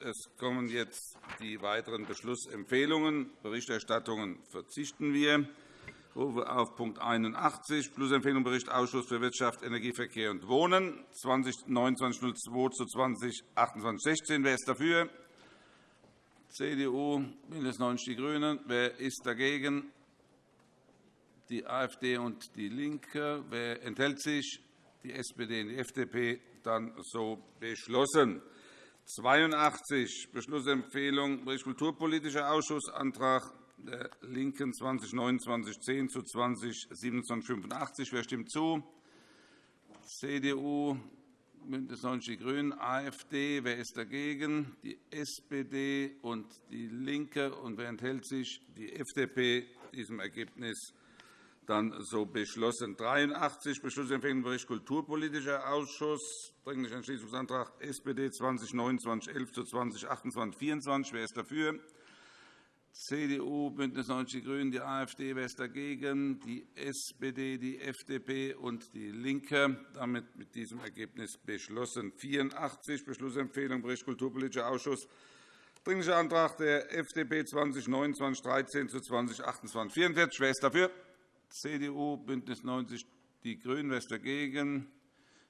Es kommen jetzt die weiteren Beschlussempfehlungen. Berichterstattungen verzichten wir. Ich rufe auf Punkt 81, Beschlussempfehlung Bericht Ausschuss für Wirtschaft, Energie, Verkehr und Wohnen, 202902 zu 202816. Wer ist dafür? CDU, BÜNDNIS 90 die GRÜNEN. Wer ist dagegen? Die AfD und DIE LINKE. Wer enthält sich? Die SPD und die FDP. Dann so beschlossen. 82 Beschlussempfehlung Kulturpolitischer Ausschuss, Antrag der LINKEN 202910 zu 202785. Wer stimmt zu? CDU, BÜNDNIS 90 die GRÜNEN, AfD. Wer ist dagegen? Die SPD und DIE LINKE. Und wer enthält sich? Die FDP. Diesem Ergebnis dann so beschlossen. 83 Beschlussempfehlung Bericht Kulturpolitischer Ausschuss, Dringlicher Entschließungsantrag SPD 202911 zu 2028 Wer ist dafür? CDU, BÜNDNIS 90 die GRÜNEN, die AfD. Wer ist dagegen? Die SPD, die FDP und DIE LINKE. Damit mit diesem Ergebnis beschlossen. 84 Beschlussempfehlung Bericht Kulturpolitischer Ausschuss. Dringlicher Antrag der FDP 2029-13 zu 2028 Wer ist dafür? CDU, BÜNDNIS 90 die GRÜNEN. Wer ist dagegen?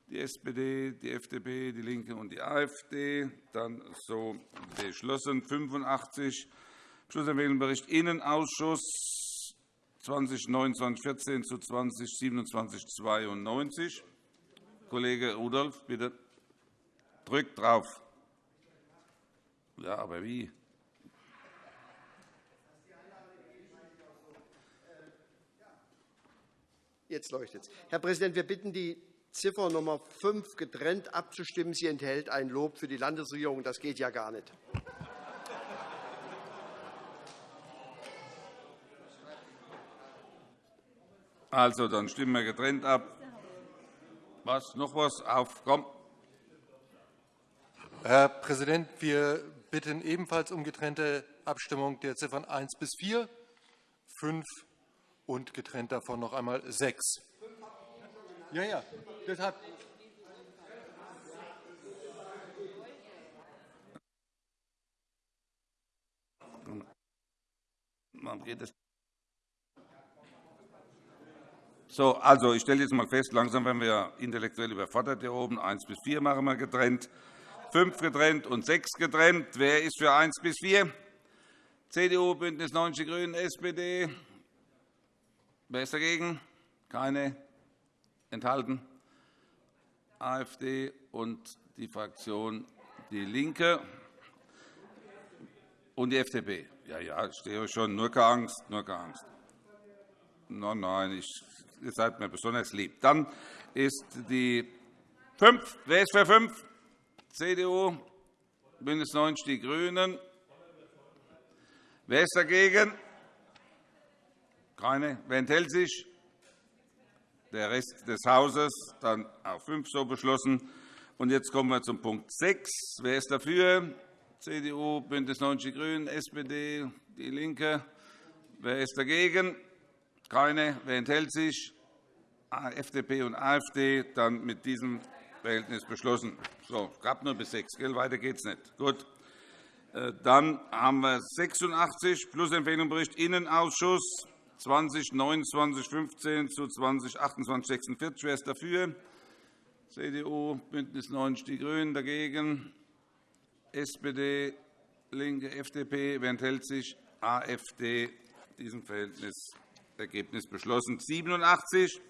Die SPD, die FDP, DIE LINKE und die AfD. Dann so beschlossen. 85 Schlussempfehlung Innenausschuss 2029-14 zu 2027-92. Kollege Rudolph, bitte. Drückt drauf. Ja, aber wie? Jetzt leuchtet es. Herr Präsident, wir bitten die Ziffer Nummer 5 getrennt abzustimmen. Sie enthält ein Lob für die Landesregierung. Das geht ja gar nicht. Also, dann stimmen wir getrennt ab. Was? Noch was? Auf, komm. Herr Präsident, wir bitten ebenfalls um getrennte Abstimmung der Ziffern 1 bis 4, 5 und getrennt davon noch einmal 6. Ja, ja, deshalb? So, also, ich stelle jetzt einmal fest, langsam werden wir intellektuell überfordert hier oben. 1 bis 4 machen wir getrennt, 5 getrennt und 6 getrennt. Wer ist für 1 bis 4? CDU, BÜNDNIS 90 die GRÜNEN, SPD. Wer ist dagegen? Keine. Enthalten? AfD und die Fraktion DIE LINKE und die FDP. Ja, ja, ich stehe schon. Nur keine Angst. Nur keine Angst. Nein, nein, ich ihr seid mir besonders lieb. Dann ist die 5. Wer ist für 5? CDU, BÜNDNIS 90 die GRÜNEN. Wer ist dagegen? Keine. Wer enthält sich? Der Rest des Hauses. Dann auch 5 so beschlossen. Und jetzt kommen wir zum Punkt 6. Wer ist dafür? CDU, BÜNDNIS 90 die GRÜNEN, SPD, DIE LINKE. Wer ist dagegen? Keine. Wer enthält sich? FDP und AfD. Dann mit diesem Verhältnis beschlossen. So, es gab nur bis 6. Gell? Weiter geht es nicht. Gut. Äh, dann haben wir 86 Plusempfehlung Bericht Innenausschuss 2029-15 zu 2028-46. Wer ist dafür? CDU, BÜNDNIS 90 die GRÜNEN. Dagegen SPD, LINKE, FDP. Wer enthält sich? AfD. Diesem Verhältnis Ergebnis beschlossen. 87.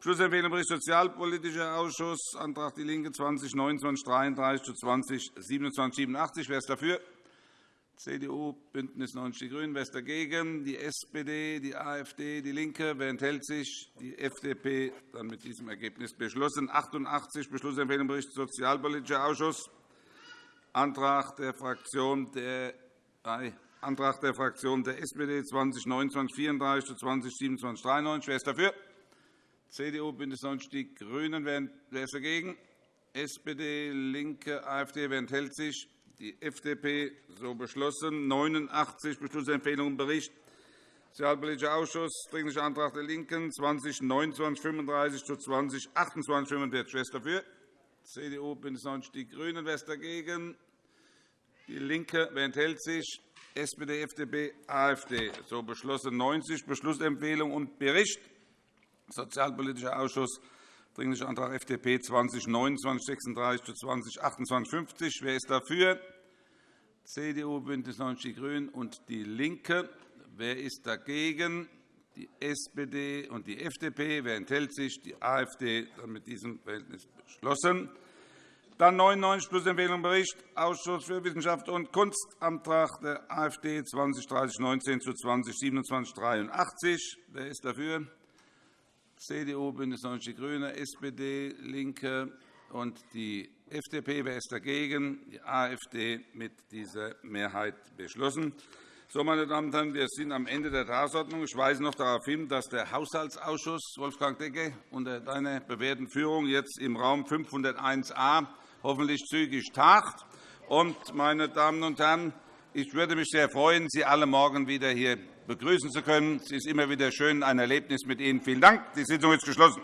Schlussempfehlung Bericht Sozialpolitischer Ausschuss, Antrag DIE LINKE 2029-33 zu 2027-87. Wer ist dafür? CDU, BÜNDNIS 90 die GRÜNEN. Wer ist dagegen? Die SPD, die AfD, DIE LINKE. Wer enthält sich? Die FDP. Dann mit diesem Ergebnis beschlossen. 88. Beschlussempfehlung Bericht Sozialpolitischer Ausschuss, Antrag der Fraktion der Antrag der Fraktion der SPD 2029-34 zu 2027-93. Wer ist dafür? CDU, BÜNDNIS 90 die GRÜNEN. Wer ist dagegen? SPD, LINKE, AfD. Wer enthält sich? Die FDP. So beschlossen. 89 Beschlussempfehlungen Bericht Sozialpolitischer Ausschuss, Dringlicher Antrag der LINKEN 2029-35 zu 2028-45. Wer ist dafür? CDU, BÜNDNIS 90 die GRÜNEN. Wer ist dagegen? DIE LINKE. Wer enthält sich? SPD, FDP, AfD. So beschlossen. 90. Beschlussempfehlung und Bericht. Sozialpolitischer Ausschuss. Dringlicher Antrag FDP 2029 36 zu 2028 50. Wer ist dafür? CDU, BÜNDNIS 90 die GRÜNEN und DIE LINKE. Wer ist dagegen? Die SPD und die FDP. Wer enthält sich? Die AfD. Dann mit diesem Verhältnis beschlossen. Dann 99 plus Empfehlung Bericht Ausschuss für Wissenschaft und Kunst, Antrag der AfD 20 30 19 zu 20 27 83. Wer ist dafür? CDU, BÜNDNIS 90 die GRÜNEN, SPD, LINKE und die FDP. Wer ist dagegen? Die AfD mit dieser Mehrheit beschlossen. So, meine Damen und Herren, wir sind am Ende der Tagesordnung. Ich weise noch darauf hin, dass der Haushaltsausschuss, Wolfgang Decke, unter deiner bewährten Führung jetzt im Raum 501a hoffentlich zügig tagt. Und, meine Damen und Herren, ich würde mich sehr freuen, Sie alle morgen wieder hier begrüßen zu können. Es ist immer wieder schön, ein Erlebnis mit Ihnen. Vielen Dank. Die Sitzung ist geschlossen.